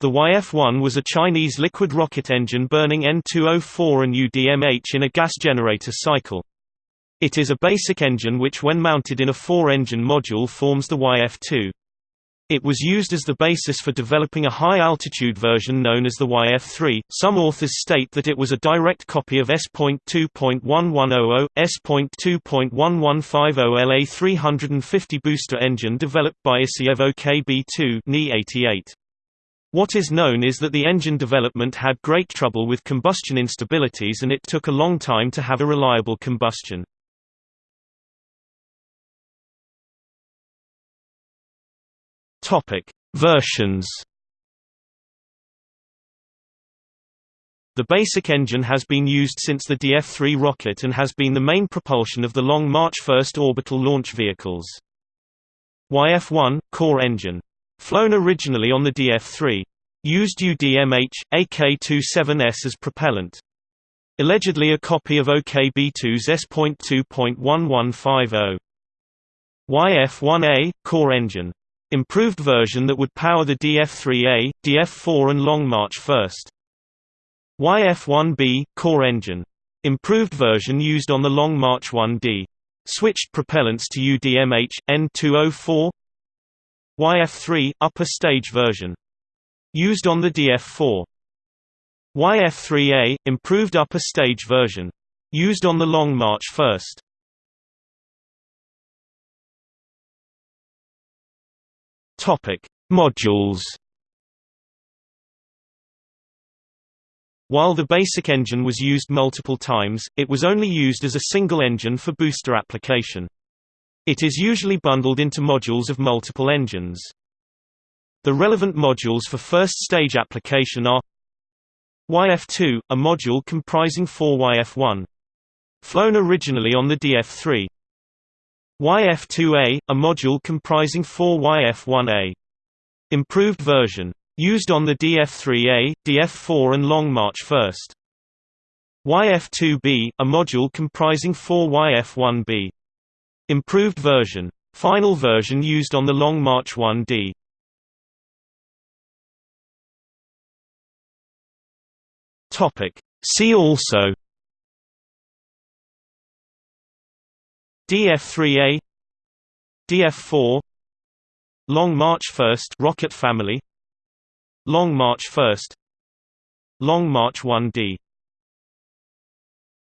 The YF-1 was a Chinese liquid rocket engine burning N2O4 and UDMH in a gas generator cycle. It is a basic engine which when mounted in a four-engine module forms the YF-2. It was used as the basis for developing a high-altitude version known as the YF-3. Some authors state that it was a direct copy of S.2.1100, S.2.1150 LA350 booster engine developed by Isayev OKB-2 Ni-88. What is known is that the engine development had great trouble with combustion instabilities and it took a long time to have a reliable combustion. Versions. The basic engine has been used since the DF-3 rocket and has been the main propulsion of the Long March 1st orbital launch vehicles. YF-1 core engine. Flown originally on the DF-3. Used UDMH, AK-27S as propellant. Allegedly a copy of OKB-2's S.2.1150. YF-1A core engine improved version that would power the DF3A, DF4 and Long March 1st. YF1B core engine. Improved version used on the Long March 1D. Switched propellants to UDMH, N2O4 YF3 upper stage version. Used on the DF4. YF3A improved upper stage version. Used on the Long March 1st. Topic: Modules. While the basic engine was used multiple times, it was only used as a single engine for booster application. It is usually bundled into modules of multiple engines. The relevant modules for first-stage application are YF2, a module comprising four YF1. Flown originally on the DF3. YF2A, a module comprising four YF1A. Improved version. Used on the DF3A, DF4 and Long March 1st. YF2B, a module comprising four YF1B. Improved version. Final version used on the Long March 1D. See also DF3A DF4 Long March 1st rocket family Long March 1st Long March 1D